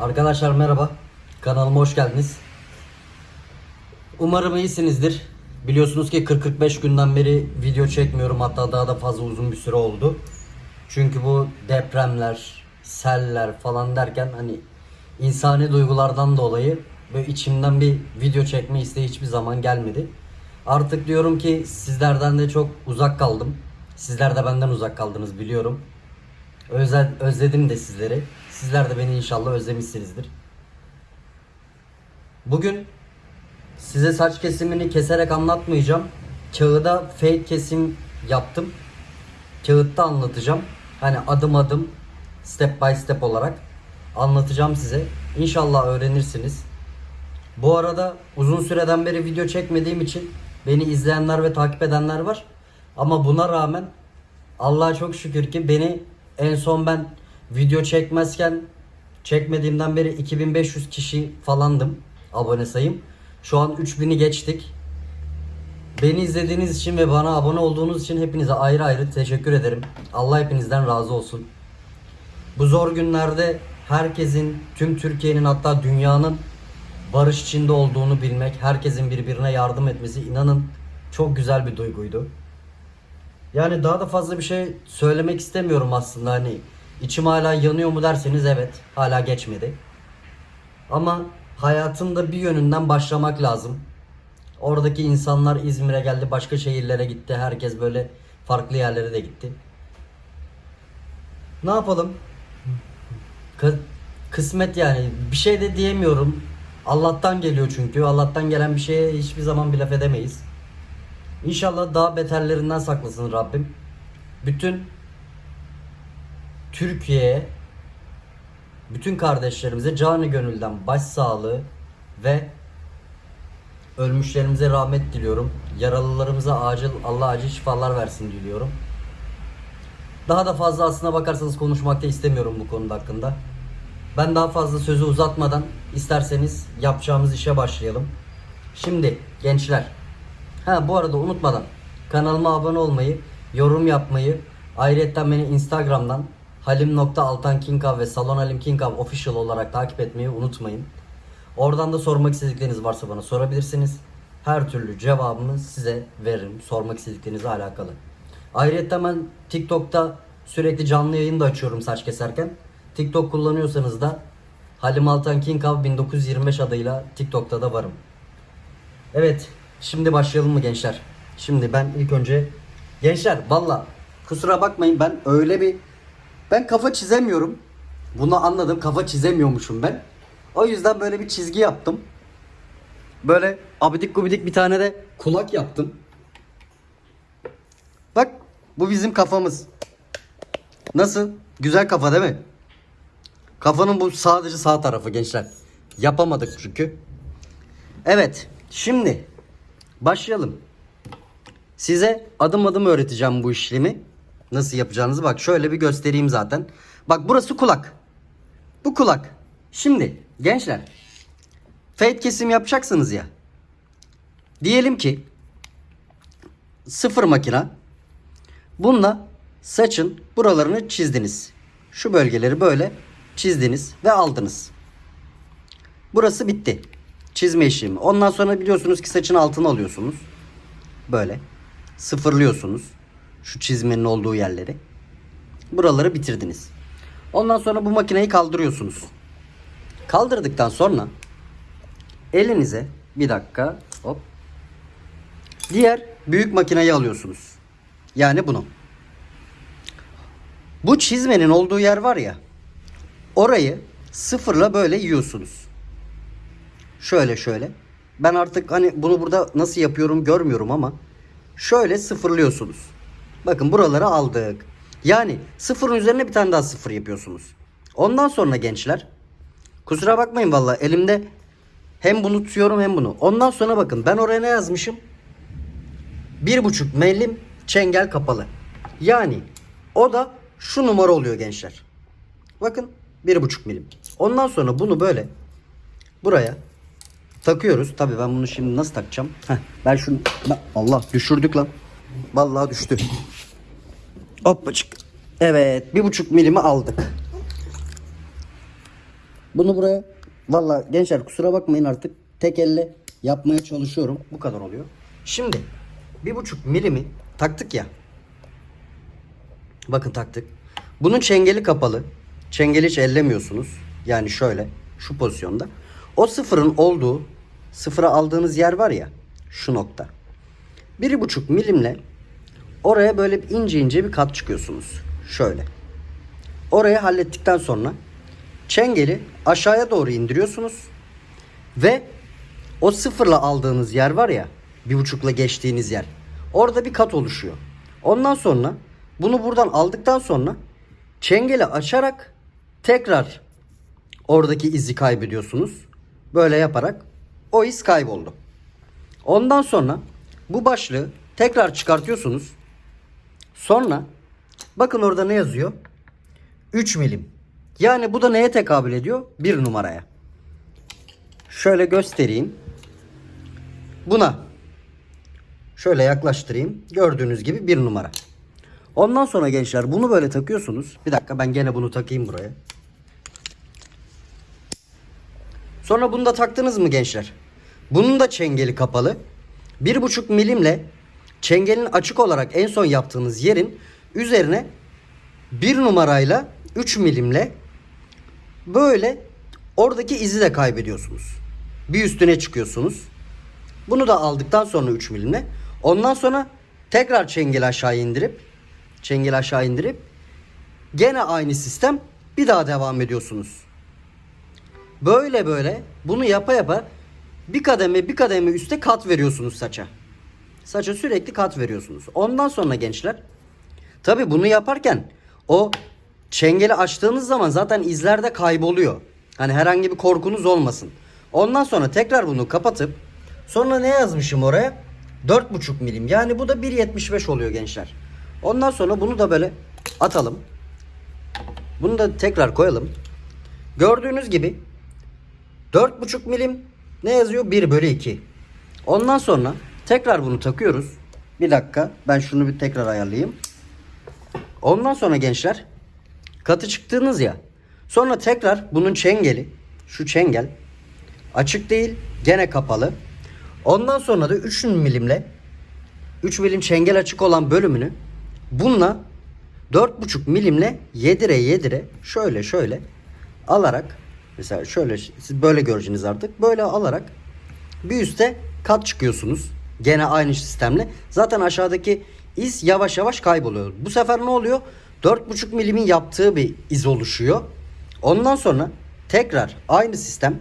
Arkadaşlar merhaba. Kanalıma hoş geldiniz. Umarım iyisinizdir. Biliyorsunuz ki 40-45 günden beri video çekmiyorum. Hatta daha da fazla uzun bir süre oldu. Çünkü bu depremler, seller falan derken hani insani duygulardan dolayı böyle içimden bir video çekme isteği hiçbir zaman gelmedi. Artık diyorum ki sizlerden de çok uzak kaldım. Sizler de benden uzak kaldınız biliyorum. Özel, özledim de sizleri. Sizler de beni inşallah özlemişsinizdir. Bugün size saç kesimini keserek anlatmayacağım. Kağıda fake kesim yaptım. Kağıtta anlatacağım. Hani adım adım step by step olarak anlatacağım size. İnşallah öğrenirsiniz. Bu arada uzun süreden beri video çekmediğim için beni izleyenler ve takip edenler var. Ama buna rağmen Allah'a çok şükür ki beni en son ben video çekmezken çekmediğimden beri 2500 kişi falandım abone sayım. Şu an 3000'i geçtik. Beni izlediğiniz için ve bana abone olduğunuz için hepinize ayrı ayrı teşekkür ederim. Allah hepinizden razı olsun. Bu zor günlerde herkesin, tüm Türkiye'nin hatta dünyanın barış içinde olduğunu bilmek, herkesin birbirine yardım etmesi inanın çok güzel bir duyguydu. Yani daha da fazla bir şey söylemek istemiyorum aslında hani içim hala yanıyor mu derseniz evet hala geçmedi. Ama hayatın da bir yönünden başlamak lazım. Oradaki insanlar İzmir'e geldi, başka şehirlere gitti. Herkes böyle farklı yerlere de gitti. Ne yapalım? Kı- kısmet yani. Bir şey de diyemiyorum. Allah'tan geliyor çünkü. Allah'tan gelen bir şeye hiçbir zaman bir laf edemeyiz. İnşallah daha beterlerinden saklasın Rabbim. Bütün Türkiye'ye bütün kardeşlerimize canı gönülden başsağlığı ve ölmüşlerimize rahmet diliyorum. Yaralılarımıza acil Allah acil şifalar versin diliyorum. Daha da fazla aslına bakarsanız konuşmak da istemiyorum bu konuda hakkında. Ben daha fazla sözü uzatmadan isterseniz yapacağımız işe başlayalım. Şimdi gençler. Ha bu arada unutmadan kanalıma abone olmayı, yorum yapmayı, ayrıca beni Instagram'dan halim.altankinkav ve Salon Halim Kinkav official olarak takip etmeyi unutmayın. Oradan da sormak istedikleriniz varsa bana sorabilirsiniz. Her türlü cevabımı size veririm sormak istediklerinizle alakalı. Ayrıca ben TikTok'ta sürekli canlı yayın da açıyorum saç keserken. TikTok kullanıyorsanız da Halim Altan Kinkav 1925 adıyla TikTok'ta da varım. Evet, şimdi başlayalım mı gençler? Şimdi ben ilk önce gençler valla kusura bakmayın ben öyle bir ben kafa çizemiyorum. Bunu anladım. Kafa çizemiyormuşum ben. O yüzden böyle bir çizgi yaptım. Böyle abidik gubidik bir tane de kulak yaptım. Bak bu bizim kafamız. Nasıl? Güzel kafa değil mi? Kafanın bu sadece sağ tarafı gençler. Yapamadık çünkü. Evet. Şimdi başlayalım. Size adım adım öğreteceğim bu işlemi. Nasıl yapacağınızı bak şöyle bir göstereyim zaten. Bak burası kulak. Bu kulak. Şimdi gençler fade kesim yapacaksınız ya. Diyelim ki sıfır makina. Bununla saçın buralarını çizdiniz. Şu bölgeleri böyle çizdiniz ve aldınız. Burası bitti. Çizme işlemi. Ondan sonra biliyorsunuz ki saçın altını alıyorsunuz. Böyle. Sıfırlıyorsunuz. Şu çizmenin olduğu yerleri. Buraları bitirdiniz. Ondan sonra bu makineyi kaldırıyorsunuz. Kaldırdıktan sonra elinize bir dakika hop diğer büyük makineyi alıyorsunuz. Yani bunu. Bu çizmenin olduğu yer var ya orayı sıfırla böyle yiyorsunuz. Şöyle şöyle. Ben artık hani bunu burada nasıl yapıyorum görmüyorum ama şöyle sıfırlıyorsunuz. Bakın buraları aldık. Yani sıfırın üzerine bir tane daha sıfır yapıyorsunuz. Ondan sonra gençler kusura bakmayın valla elimde hem bunu tutuyorum hem bunu. Ondan sonra bakın ben oraya ne yazmışım? Bir buçuk milim çengel kapalı. Yani o da şu numara oluyor gençler. Bakın bir buçuk milim. Ondan sonra bunu böyle buraya takıyoruz. Tabii ben bunu şimdi nasıl takacağım? Heh, ben şunu Allah düşürdük lan. Vallahi düştü. Hoppacık. Evet bir buçuk milimi aldık. Bunu buraya valla gençler kusura bakmayın artık tek elle yapmaya çalışıyorum. Bu kadar oluyor. Şimdi bir buçuk milimi taktık ya. Bakın taktık. Bunun çengeli kapalı. Çengeli hiç ellemiyorsunuz. Yani şöyle şu pozisyonda. O sıfırın olduğu sıfıra aldığınız yer var ya şu nokta. Bir buçuk milimle oraya böyle ince ince bir kat çıkıyorsunuz. Şöyle. Orayı hallettikten sonra çengeli aşağıya doğru indiriyorsunuz. Ve o sıfırla aldığınız yer var ya bir buçukla geçtiğiniz yer. Orada bir kat oluşuyor. Ondan sonra bunu buradan aldıktan sonra çengeli açarak tekrar oradaki izi kaybediyorsunuz. Böyle yaparak o iz kayboldu. Ondan sonra bu başlığı tekrar çıkartıyorsunuz. Sonra bakın orada ne yazıyor? 3 milim. Yani bu da neye tekabül ediyor? Bir numaraya. Şöyle göstereyim. Buna şöyle yaklaştırayım. Gördüğünüz gibi bir numara. Ondan sonra gençler bunu böyle takıyorsunuz. Bir dakika ben gene bunu takayım buraya. Sonra bunu da taktınız mı gençler? Bunun da çengeli kapalı. Bir buçuk milimle çengelin açık olarak en son yaptığınız yerin üzerine bir numarayla 3 milimle böyle oradaki izi de kaybediyorsunuz. Bir üstüne çıkıyorsunuz. Bunu da aldıktan sonra 3 milimle. Ondan sonra tekrar çengeli aşağı indirip çengeli aşağı indirip gene aynı sistem bir daha devam ediyorsunuz. Böyle böyle bunu yapa yapa bir kademe bir kademe üste kat veriyorsunuz saça. Saça sürekli kat veriyorsunuz. Ondan sonra gençler tabi bunu yaparken o çengeli açtığınız zaman zaten izlerde kayboluyor. Hani herhangi bir korkunuz olmasın. Ondan sonra tekrar bunu kapatıp sonra ne yazmışım oraya? 4,5 milim. Yani bu da 1.75 oluyor gençler. Ondan sonra bunu da böyle atalım. Bunu da tekrar koyalım. Gördüğünüz gibi 4,5 milim ne yazıyor? 1 bölü 2. Ondan sonra tekrar bunu takıyoruz. Bir dakika ben şunu bir tekrar ayarlayayım. Ondan sonra gençler katı çıktığınız ya. Sonra tekrar bunun çengeli şu çengel açık değil gene kapalı. Ondan sonra da 3 milimle 3 milim çengel açık olan bölümünü bununla 4,5 milimle yedire yedire şöyle şöyle alarak mesela şöyle siz böyle göreceksiniz artık böyle alarak bir üste kat çıkıyorsunuz. Gene aynı sistemle. Zaten aşağıdaki iz yavaş yavaş kayboluyor. Bu sefer ne oluyor? 4,5 milimin yaptığı bir iz oluşuyor. Ondan sonra tekrar aynı sistem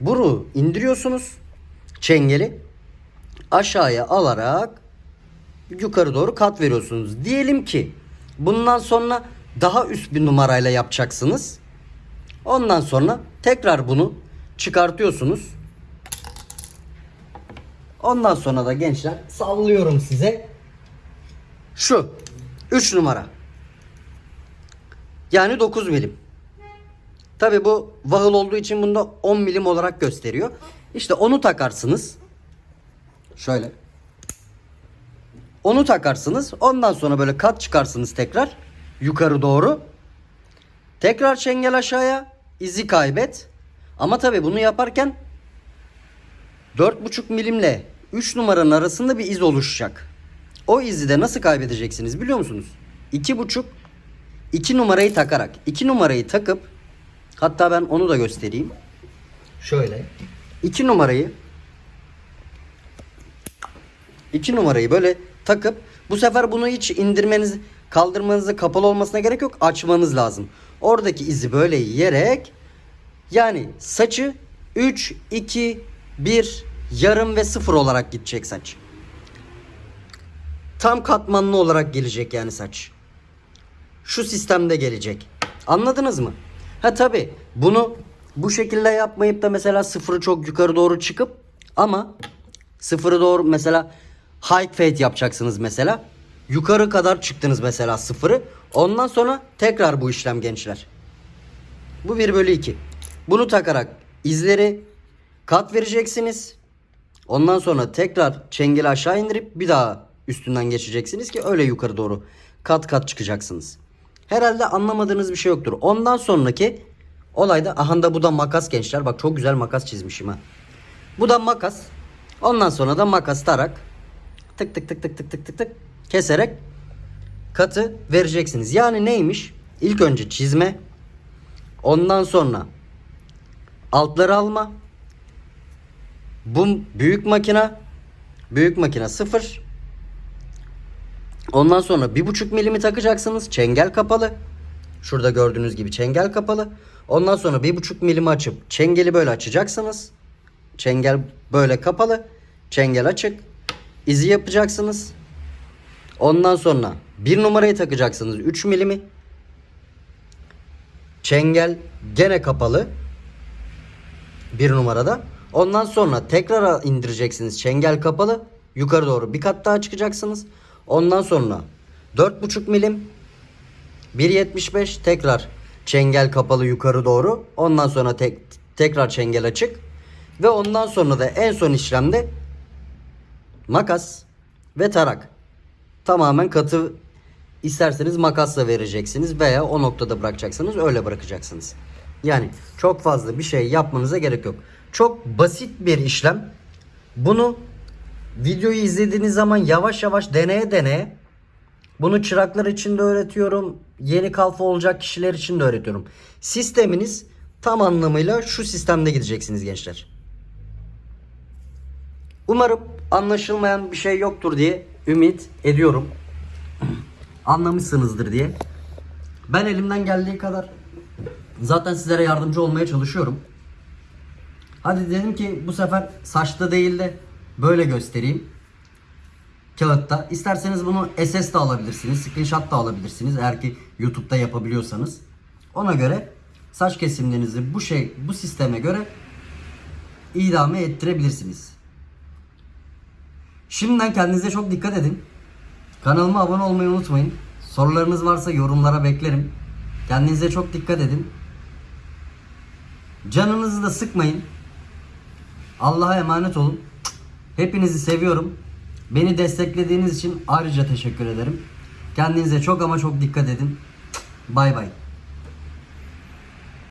bunu indiriyorsunuz. Çengeli aşağıya alarak yukarı doğru kat veriyorsunuz. Diyelim ki bundan sonra daha üst bir numarayla yapacaksınız. Ondan sonra tekrar bunu çıkartıyorsunuz. Ondan sonra da gençler sallıyorum size. Şu 3 numara. Yani 9 milim. Tabi bu vahıl olduğu için bunda 10 milim olarak gösteriyor. İşte onu takarsınız. Şöyle. Onu takarsınız. Ondan sonra böyle kat çıkarsınız tekrar. Yukarı doğru. Tekrar çengel aşağıya. izi kaybet. Ama tabi bunu yaparken 4,5 milimle 3 numaranın arasında bir iz oluşacak. O izi de nasıl kaybedeceksiniz biliyor musunuz? 2,5 2 numarayı takarak. 2 numarayı takıp hatta ben onu da göstereyim. Şöyle. 2 numarayı 2 numarayı böyle takıp bu sefer bunu hiç indirmeniz kaldırmanızı kapalı olmasına gerek yok. Açmanız lazım. Oradaki izi böyle yiyerek yani saçı 3 2 1 yarım ve 0 olarak gidecek saç. Tam katmanlı olarak gelecek yani saç. Şu sistemde gelecek. Anladınız mı? Ha tabi bunu bu şekilde yapmayıp da mesela sıfırı çok yukarı doğru çıkıp ama sıfırı doğru mesela high fade yapacaksınız mesela. Yukarı kadar çıktınız mesela sıfırı. Ondan sonra tekrar bu işlem gençler. Bu 1 bölü 2. Bunu takarak izleri kat vereceksiniz. Ondan sonra tekrar çengeli aşağı indirip bir daha üstünden geçeceksiniz ki öyle yukarı doğru kat kat çıkacaksınız. Herhalde anlamadığınız bir şey yoktur. Ondan sonraki Olayda aha da bu da makas gençler. Bak çok güzel makas çizmişim ha. Bu da makas. Ondan sonra da makas tarak tık tık tık tık tık tık tık tık keserek katı vereceksiniz. Yani neymiş? İlk önce çizme. Ondan sonra altları alma. Bu büyük makina büyük makina sıfır. Ondan sonra bir buçuk milimi takacaksınız. Çengel kapalı. Şurada gördüğünüz gibi çengel kapalı. Ondan sonra bir buçuk milimi açıp çengeli böyle açacaksınız. Çengel böyle kapalı. Çengel açık. İzi yapacaksınız. Ondan sonra bir numarayı takacaksınız 3 milimi. Çengel gene kapalı. Bir numarada. Ondan sonra tekrar indireceksiniz. Çengel kapalı. Yukarı doğru bir kat daha çıkacaksınız. Ondan sonra 4,5 milim 1.75 tekrar çengel kapalı yukarı doğru. Ondan sonra tek, tekrar çengel açık. Ve ondan sonra da en son işlemde makas ve tarak. Tamamen katı isterseniz makasla vereceksiniz veya o noktada bırakacaksınız öyle bırakacaksınız. Yani çok fazla bir şey yapmanıza gerek yok. Çok basit bir işlem. Bunu videoyu izlediğiniz zaman yavaş yavaş deneye deneye bunu çıraklar için de öğretiyorum. Yeni kalfa olacak kişiler için de öğretiyorum. Sisteminiz tam anlamıyla şu sistemde gideceksiniz gençler. Umarım anlaşılmayan bir şey yoktur diye ümit ediyorum. Anlamışsınızdır diye. Ben elimden geldiği kadar zaten sizlere yardımcı olmaya çalışıyorum. Hadi dedim ki bu sefer saçta değil de böyle göstereyim. Kağıtta. İsterseniz bunu SS de alabilirsiniz. Screenshot da alabilirsiniz. Eğer ki YouTube'da yapabiliyorsanız. Ona göre saç kesimlerinizi bu şey bu sisteme göre idame ettirebilirsiniz. Şimdiden kendinize çok dikkat edin. Kanalıma abone olmayı unutmayın. Sorularınız varsa yorumlara beklerim. Kendinize çok dikkat edin. Canınızı da sıkmayın. Allah'a emanet olun. Hepinizi seviyorum. Beni desteklediğiniz için ayrıca teşekkür ederim. Kendinize çok ama çok dikkat edin. Bay bay.